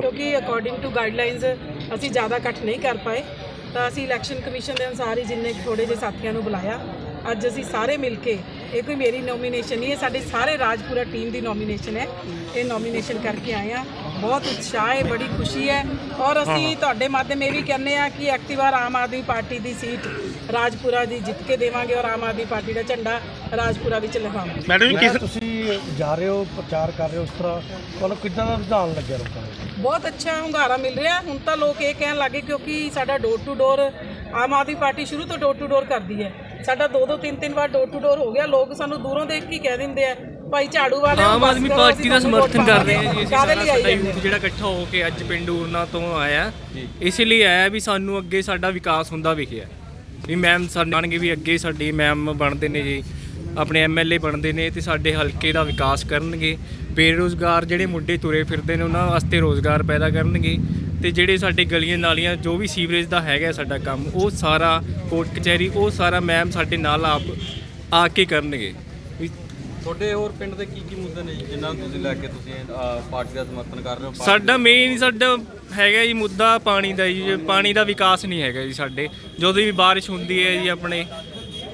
ਕਿਉਂਕਿ according to guidelines ਅਸੀਂ ਜ਼ਿਆਦਾ ਇਕੱਠ ਨਹੀਂ ਕਰ ਪਾਏ। ਤਾਂ ਅਸੀਂ ਇਲੈਕਸ਼ਨ ਕਮਿਸ਼ਨ ਦੇ ਅਨੁਸਾਰ ਹੀ ਜਿੰਨੇ ਥੋੜੇ ਜਿਹੇ ਸਾਥੀਆਂ ਨੂੰ ਬੁਲਾਇਆ। ਅੱਜ ਅਸੀਂ ਸਾਰੇ ਮਿਲ ਕੇ, ਇਹ ਕੋਈ ਮੇਰੀ ਨੋਮੀਨੇਸ਼ਨ ਨਹੀਂ ਹੈ ਸਾਡੇ ਸਾਰੇ ਰਾਜਪੁਰਾ ਟੀਮ ਦੀ ਨੋਮੀਨੇਸ਼ਨ ਹੈ। ਇਹ ਨੋਮੀਨੇਸ਼ਨ ਕਰਕੇ ਆਏ ਆ ਬਹੁਤ ਉਤਸ਼ਾਹ ਹੈ ਬੜੀ ਖੁਸ਼ੀ ਹੈ। ਔਰ ਅਸੀਂ ਤੁਹਾਡੇ ਮਾਧਿਅਮ ਇਹ ਵੀ ਕਹਿੰਦੇ ਆ ਕਿ ਐਕਟਿਵ ਵਾਰ ਆਮ ਆਦਮੀ ਪਾਰਟੀ ਦੀ ਸੀਟ ਰਾਜਪੁਰਾ ਦੀ ਜਿੱਤ ਕੇ ਦੇਵਾਂਗੇ ਔਰ ਆਮ ਆਦਮੀ ਪਾਰਟੀ ਦਾ ਝੰਡਾ ਰਾਜਪੁਰਾ ਵਿੱਚ ਲਗਾਵਾਂਗੇ। ਮੈਡਮ ਜੀ ਕਿਸ ਤੁਸੀਂ ਜਾ ਰਹੇ ਹੋ ਪ੍ਰਚਾਰ ਕਰ ਰਹੇ ਹੋ ਉਸ ਤਰ੍ਹਾਂ ਤੁਹਾਨੂੰ ਕਿੱਦਾਂ ਦਾ ਰੁਝਾਨ ਲੱਗਿਆ ਲੋਕਾਂ ਨੂੰ? ਬਹੁਤ ਅੱਛਾ ਹੁੰਗਾਰਾ ਮਿਲ ਰਿਹਾ। ਹੁਣ ਤਾਂ ਲੋਕ ਇਹ ਕਹਿਣ ਲੱਗੇ ਕਿਉਂਕਿ ਸਾਡਾ door to door Aam Aadmi party ਸ਼ੁਰੂ ਤੋਂ ਡੋਰ ਟੂ ਡੋਰ ਕਰਦੀ ਹੈ। ਸਾਡਾ ਦੋ ਦੋ ਤਿੰਨ ਤਿੰਨ ਵਾਰ ਡੋਰ ਟੂ ਡੋਰ ਹੋ ਗਿਆ। ਲੋਕ ਸਾਨੂੰ ਦੂਰੋਂ ਦੇਖ ਕੇ ਹੀ ਕਹਿ ਦਿੰਦੇ ਆ ਭਾਈ ਝਾੜੂ ਵਾਲੇ ਆਮ ਆਦਮੀ ਪਾਰਟੀ ਦਾ ਸਮਰਥਨ ਕਰ ਰਹੇ ਹਾਂ ਜੀ ਅਸੀਂ ਸਾਡਾ ਯੂਥ ਜਿਹੜਾ ਇਕੱਠਾ ਹੋ ਕੇ ਅੱਜ ਪਿੰਡ ਊਰਨਾ ਤੋਂ ਆਇਆ। ਇਸ ਲਈ ਆਇਆ ਵੀ ਸਾਨੂੰ ਅੱਗੇ ਸਾਡਾ ਵਿਕਾਸ ਹੁੰਦਾ ਵਿਖਿਆ। ਵੀ ਮੈਮ ਸਾਡੇ ਬਣਨਗੇ ਵੀ ਅੱਗੇ ਸਾਡੀ ਮੈਮ ਬਣਦੇ ਨੇ ਜੀ ਆਪਣੇ ਐਮਐਲਏ ਬਣਦੇ ਨੇ ਤੇ ਸਾਡੇ ਹਲਕੇ ਦਾ ਵਿਕਾਸ ਕਰਨਗੇ। ਬੇਰੋਜ਼ਗਾਰ ਜਿਹੜੇ ਮੁੰਡੇ ਤੁਰੇ ਫਿਰਦੇ ਨੇ ਉਹਨਾਂ ਵਾਸਤੇ ਰੋਜ਼ਗਾਰ ਪੈਦਾ ਕਰਨਗੇ ਤੇ ਜਿਹੜੇ ਸਾਡੇ ਗਲੀਆਂ ਨਾਲੀਆਂ ਜੋ ਵੀ ਸੀਵਰੇਜ ਦਾ ਹੈਗਾ ਸਾਡਾ ਕੰਮ ਉਹ ਸਾਰਾ ਕੋਰਟ ਕਚਹਿਰੀ ਉਹ ਸਾਰਾ ਮੈਮ ਸਾਡੇ ਨਾਲ ਆਪ ਆ ਕੇ ਕਰਨਗੇ। ਵੀ ਤੁਹਾਡੇ ਹੋਰ ਪਿੰਡ ਦੇ ਕੀ ਕੀ ਮੁੱਦੇ ਨੇ ਜੀ ਜਿਨ੍ਹਾਂ ਨੂੰ ਤੁਸੀਂ ਲੈ ਕੇ ਤੁਸੀਂ ਅਹ, ਪਾਰਟੀ ਦਾ ਸਮਰਥਨ ਕਰ ਰਹੇ ਹੋ? ਸਾਡਾ ਮੇਨ ਸਾਡਾ ਹੈਗਾ ਜੀ ਮੁੱਦਾ ਪਾਣੀ ਦਾ ਜੀ ਜੇ ਪਾਣੀ ਦਾ ਵਿਕਾਸ ਨਹੀਂ ਹੈਗਾ ਜੀ ਸਾਡੇ। ਜਦੋਂ ਵੀ ਬਾਰਿਸ਼ ਹੁੰਦੀ ਹੈ ਜੀ ਆਪਣੇ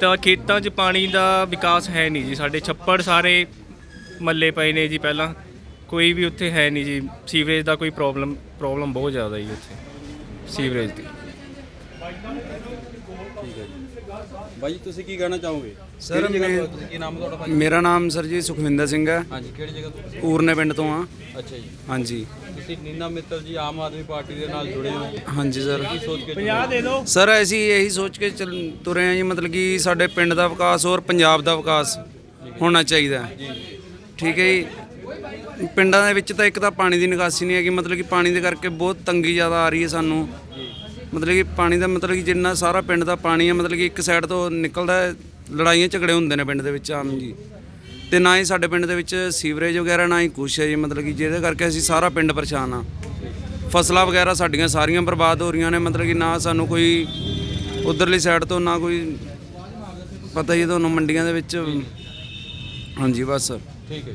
ਤਾਂ ਖੇਤਾਂ 'ਚ ਪਾਣੀ ਦਾ ਵਿਕਾਸ ਹੈ ਨਹੀਂ ਜੀ ਸਾਡੇ। ਛੱਪੜ ਸਾਰੇ ਮੱਲੇ ਪਏ ਨੇ ਜੀ ਪਹਿਲਾਂ। ਕੋਈ ਵੀ ਉੱਥੇ ਹੈ ਨਹੀਂ ਜੀ। ਸੀਵਰੇਜ ਦਾ ਕੋਈ ਪ੍ਰੋਬਲਮ ਪ੍ਰੋਬਲਮ ਬਹੁਤ ਜ਼ਿਆਦਾ ਜੀ ਉੱਥੇ। ਸੀਵਰੇਜ ਦੀ। ਬਾਈ ਜੀ। ਤੁਸੀਂ ਕੀ ਕਹਿਣਾ ਚਾਹੋਗੇ? ਸਰ, ਕਿਹੜੀ ਜਗ੍ਹਾ ਮੈਂ- ਤੋਂ ਤੁਸੀਂ ਕੀ ਨਾਮ ਹੈ ਤੁਹਾਡਾ ਭਾਈ ਮੇਰਾ ਨਾਮ ਸਰ ਜੀ ਸੁਖਵਿੰਦਰ ਸਿੰਘ ਹੈ। ਹਾਂਜੀ ਕਿਹੜੀ ਜਗ੍ਹਾ ਤੋਂ? ਊਰਨੇ ਪਿੰਡ ਤੋਂ ਆ ਅੱਛਾ ਜੀ। ਹਾਂਜੀ। ਤੁਸੀਂ ਨੀਨਾ ਮਿੱਤਲ ਜੀ ਆਮ ਆਦਮੀ ਪਾਰਟੀ ਦੇ ਨਾਲ ਜੁੜੇ ਹੋ। ਹਾਂਜੀ ਸਰ। ਕੀ ਸੋਚ ਕੇ 50 ਦੇ ਦਿਓ। ਸਰ ਅਸੀਂ ਇਹੀ ਸੋਚ ਕੇ ਚੱਲ ਤੁਰੇ ਆ ਜੀ ਮਤਲਬ ਕਿ ਸਾਡੇ ਪਿੰਡ ਦਾ ਵਿਕਾਸ ਔਰ ਪੰਜਾਬ ਦਾ ਵਿਕਾਸ ਹੋਣਾ ਚਾਹੀਦਾ ਹੈ। ਠੀਕ ਹੈ ਜੀ। ਪਿੰਡਾਂ ਦੇ ਵਿੱਚ ਤਾਂ ਇੱਕ ਤਾਂ ਪਾਣੀ ਦੀ ਨਿਕਾਸੀ ਨਹੀਂ ਹੈਗੀ ਮਤਲਬ ਕਿ ਪਾਣੀ ਦੇ ਕਰਕੇ ਬਹੁਤ ਤੰਗੀ ਜ਼ਿਆਦਾ ਆ ਰਹੀ ਹੈ ਸਾਨੂੰ। ਮਤਲਬ ਕਿ ਪਾਣੀ ਦਾ ਮਤਲਬ ਕਿ ਜਿੰਨਾ ਸਾਰਾ ਪਿੰਡ ਦਾ ਪਾਣੀ ਹੈ ਮਤਲਬ ਕਿ ਇੱਕ ਸਾਈਡ ਤੋਂ ਨਿਕਲਦਾ ਹੈ, ਲੜਾਈਆਂ ਝਗੜੇ ਹੁੰਦੇ ਨੇ ਪਿੰਡ ਦੇ ਵਿੱਚ ਆਮ ਜੀ। ਤੇ ਨਾ ਹੀ ਸਾਡੇ ਪਿੰਡ ਦੇ ਵਿੱਚ ਸੀਵਰੇਜ ਵਗੈਰਾ, ਨਾ ਹੀ ਕੁਛ ਹੈ ਜੀ, ਮਤਲਬ ਕਿ ਜਿਹਦੇ ਕਰਕੇ ਅਸੀਂ ਸਾਰਾ ਪਿੰਡ ਪਰੇਸ਼ਾਨ ਆ। ਫਸਲਾਂ ਵਗੈਰਾ ਸਾਡੀਆਂ ਸਾਰੀਆਂ ਬਰਬਾਦ ਹੋ ਰਹੀਆਂ ਨੇ, ਮਤਲਬ ਕਿ ਨਾ ਸਾਨੂੰ ਕੋਈ ਉਧਰਲੀ ਸਾਈਡ ਤੋਂ ਨਾ ਕੋਈ ਪਤਾ ਹੀ ਹੈ ਤੁਹਾਨੂੰ ਮੰਡੀਆਂ ਦੇ ਵਿੱਚ। ਹਾਂਜੀ, ਬਸ। ਠੀਕ ਹੈ